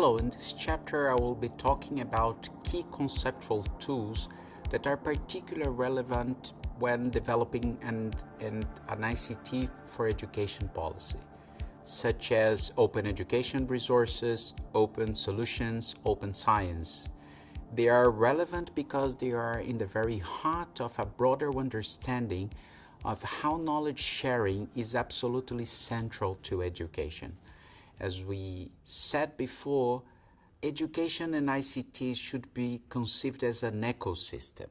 Hello, in this chapter I will be talking about key conceptual tools that are particularly relevant when developing an, an, an ICT for education policy, such as open education resources, open solutions, open science. They are relevant because they are in the very heart of a broader understanding of how knowledge sharing is absolutely central to education. As we said before, education and ICT should be conceived as an ecosystem.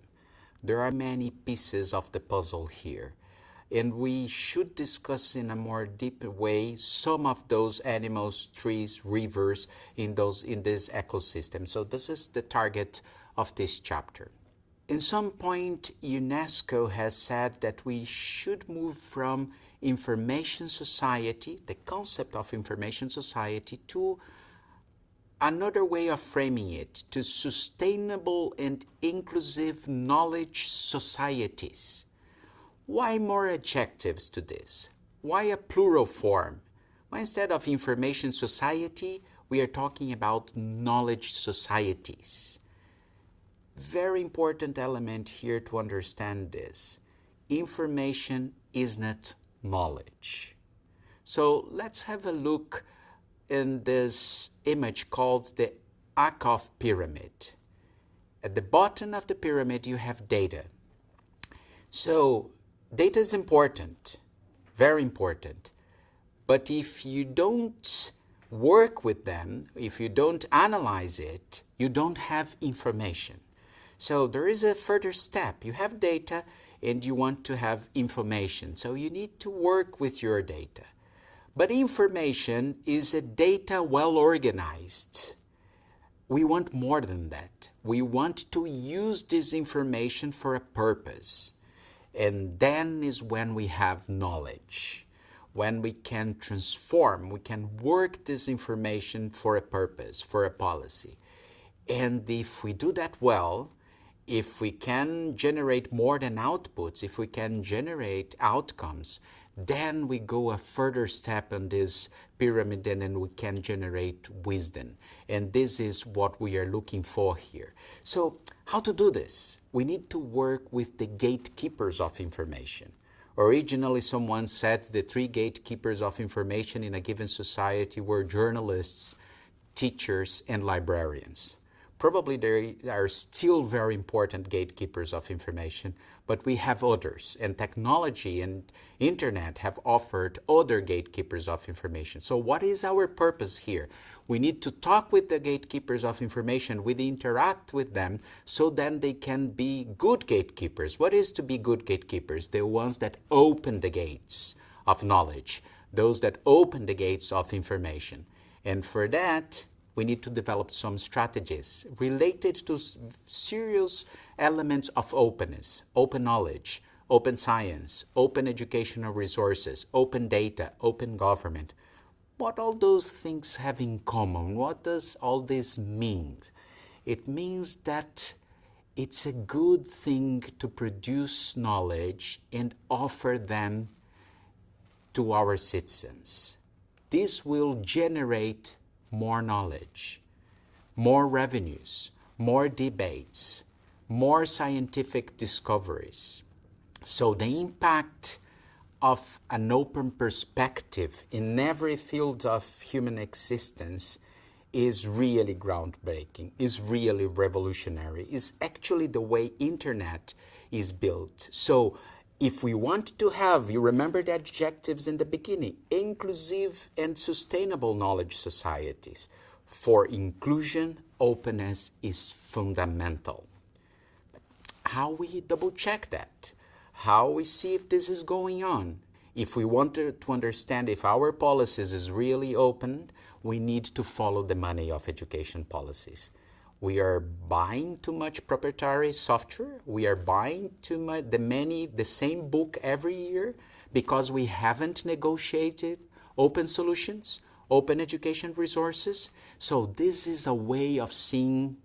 There are many pieces of the puzzle here, and we should discuss in a more deep way some of those animals, trees, rivers in, those, in this ecosystem. So this is the target of this chapter. In some point, UNESCO has said that we should move from information society, the concept of information society, to another way of framing it, to sustainable and inclusive knowledge societies. Why more adjectives to this? Why a plural form? Why instead of information society, we are talking about knowledge societies? Very important element here to understand this. Information is not knowledge. So let's have a look in this image called the Ackoff pyramid. At the bottom of the pyramid, you have data. So data is important, very important. But if you don't work with them, if you don't analyze it, you don't have information. So there is a further step. You have data, and you want to have information. So you need to work with your data. But information is a data well organized. We want more than that. We want to use this information for a purpose. And then is when we have knowledge, when we can transform, we can work this information for a purpose, for a policy. And if we do that well, if we can generate more than outputs, if we can generate outcomes, then we go a further step on this pyramid and then we can generate wisdom. And this is what we are looking for here. So how to do this? We need to work with the gatekeepers of information. Originally, someone said the three gatekeepers of information in a given society were journalists, teachers, and librarians. Probably there are still very important gatekeepers of information, but we have others. And technology and internet have offered other gatekeepers of information. So what is our purpose here? We need to talk with the gatekeepers of information, we interact with them so then they can be good gatekeepers. What is to be good gatekeepers? The ones that open the gates of knowledge, those that open the gates of information. And for that, we need to develop some strategies related to serious elements of openness, open knowledge, open science, open educational resources, open data, open government. What all those things have in common? What does all this mean? It means that it's a good thing to produce knowledge and offer them to our citizens. This will generate more knowledge, more revenues, more debates, more scientific discoveries. So the impact of an open perspective in every field of human existence is really groundbreaking, is really revolutionary, is actually the way internet is built. So if we want to have, you remember the adjectives in the beginning, inclusive and sustainable knowledge societies. For inclusion, openness is fundamental. How we double check that? How we see if this is going on? If we want to, to understand if our policies is really open, we need to follow the money of education policies we are buying too much proprietary software. We are buying too much, the many, the same book every year because we haven't negotiated open solutions, open education resources. So this is a way of seeing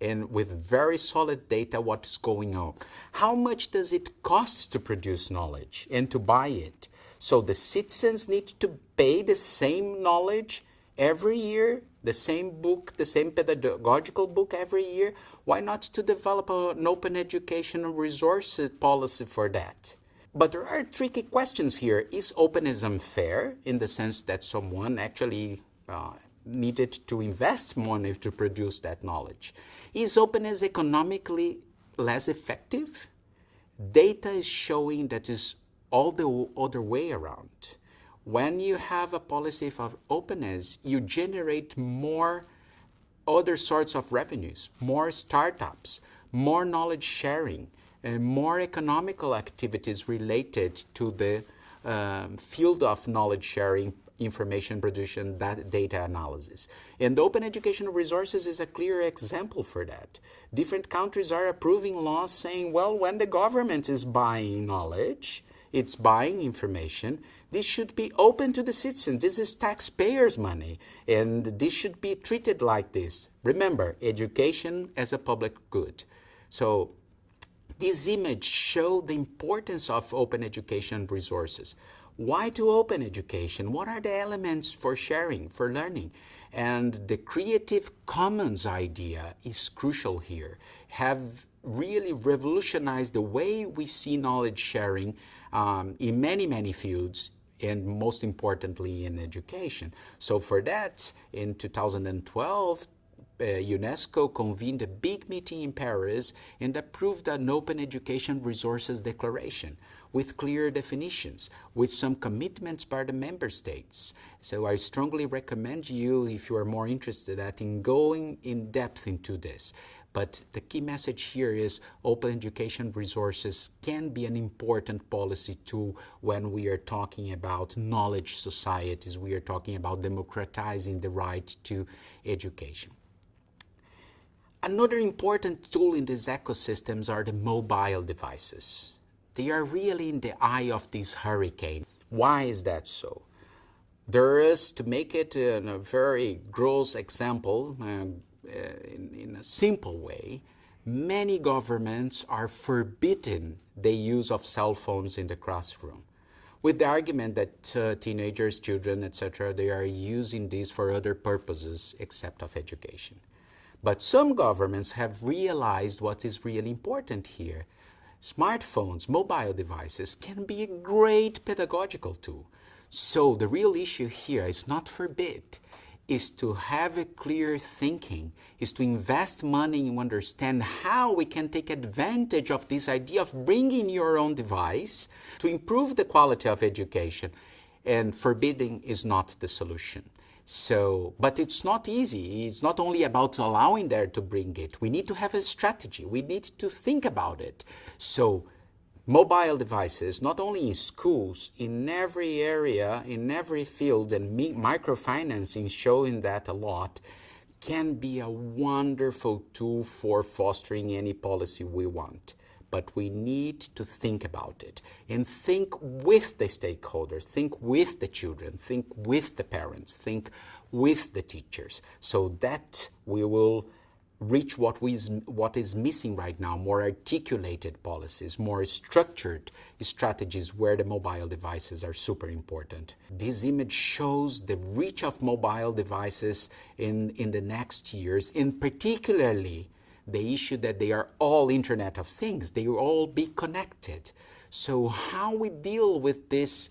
and with very solid data what's going on. How much does it cost to produce knowledge and to buy it? So the citizens need to pay the same knowledge every year the same book, the same pedagogical book every year. Why not to develop an open educational resources policy for that? But there are tricky questions here. Is openism fair in the sense that someone actually uh, needed to invest money to produce that knowledge? Is openness economically less effective? Data is showing that is all the other way around. When you have a policy of openness, you generate more other sorts of revenues, more startups, more knowledge sharing, and more economical activities related to the um, field of knowledge sharing, information production, data analysis. And the open educational resources is a clear example for that. Different countries are approving laws saying, well, when the government is buying knowledge, it's buying information, this should be open to the citizens. This is taxpayers' money, and this should be treated like this. Remember, education as a public good. So this image show the importance of open education resources. Why to open education? What are the elements for sharing, for learning? And the Creative Commons idea is crucial here. Have really revolutionized the way we see knowledge sharing um, in many, many fields and most importantly in education. So for that, in 2012, uh, UNESCO convened a big meeting in Paris and approved an Open Education Resources Declaration with clear definitions, with some commitments by the member states. So I strongly recommend you, if you are more interested, that in going in depth into this. But the key message here is open education resources can be an important policy tool when we are talking about knowledge societies, we are talking about democratizing the right to education. Another important tool in these ecosystems are the mobile devices. They are really in the eye of this hurricane. Why is that so? There is, to make it a very gross example, uh, uh, in, in a simple way, many governments are forbidden the use of cell phones in the classroom with the argument that uh, teenagers, children, etc., they are using these for other purposes except of education. But some governments have realized what is really important here. Smartphones, mobile devices can be a great pedagogical tool. So the real issue here is not forbid, is to have a clear thinking, is to invest money and understand how we can take advantage of this idea of bringing your own device to improve the quality of education. And forbidding is not the solution. So, but it's not easy. It's not only about allowing there to bring it. We need to have a strategy. We need to think about it. So, mobile devices, not only in schools, in every area, in every field, and microfinancing showing that a lot, can be a wonderful tool for fostering any policy we want. But we need to think about it and think with the stakeholders, think with the children, think with the parents, think with the teachers, so that we will reach what, we is, what is missing right now, more articulated policies, more structured strategies where the mobile devices are super important. This image shows the reach of mobile devices in, in the next years, and particularly the issue that they are all Internet of Things, they will all be connected. So how we deal with this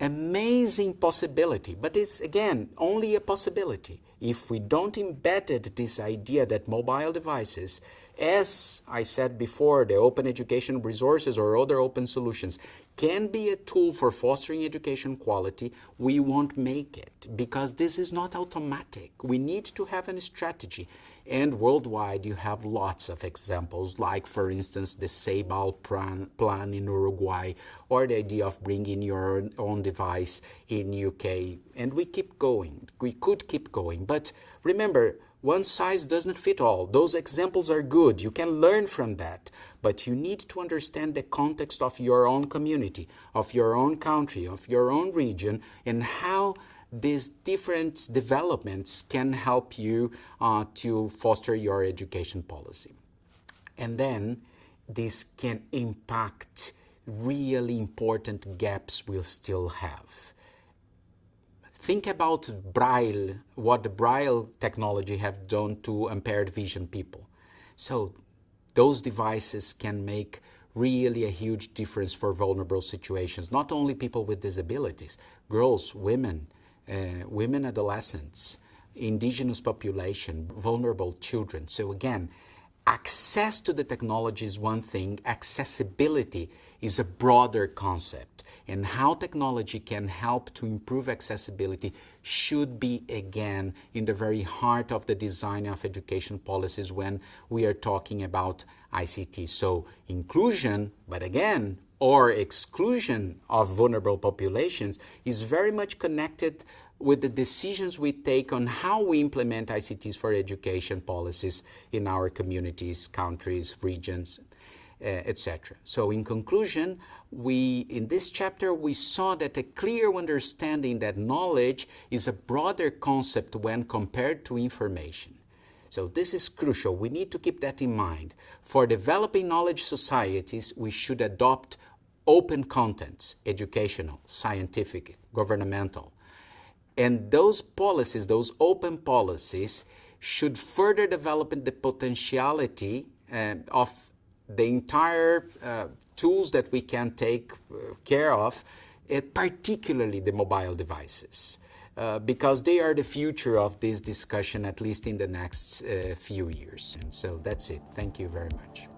amazing possibility, but it's again only a possibility. If we don't embed this idea that mobile devices, as I said before, the open education resources or other open solutions can be a tool for fostering education quality, we won't make it because this is not automatic. We need to have a strategy. And worldwide, you have lots of examples, like, for instance, the Ceibal plan, plan in Uruguay, or the idea of bringing your own device in UK. And we keep going. We could keep going. But remember, one size doesn't fit all. Those examples are good. You can learn from that. But you need to understand the context of your own community, of your own country, of your own region, and how these different developments can help you uh, to foster your education policy. And then this can impact really important gaps we'll still have. Think about Braille, what the Braille technology have done to impaired vision people. So those devices can make really a huge difference for vulnerable situations. Not only people with disabilities, girls, women, Uh, women adolescents, indigenous population, vulnerable children. So again, access to the technology is one thing, accessibility is a broader concept. And how technology can help to improve accessibility should be, again, in the very heart of the design of education policies when we are talking about ICT. So inclusion, but again, or exclusion of vulnerable populations is very much connected with the decisions we take on how we implement ICTs for education policies in our communities, countries, regions, uh, etc. So in conclusion, we, in this chapter, we saw that a clear understanding that knowledge is a broader concept when compared to information. So this is crucial. We need to keep that in mind. For developing knowledge societies, we should adopt open contents, educational, scientific, governmental, and those policies, those open policies, should further develop the potentiality uh, of the entire uh, tools that we can take uh, care of, uh, particularly the mobile devices, uh, because they are the future of this discussion, at least in the next uh, few years. And so that's it. Thank you very much.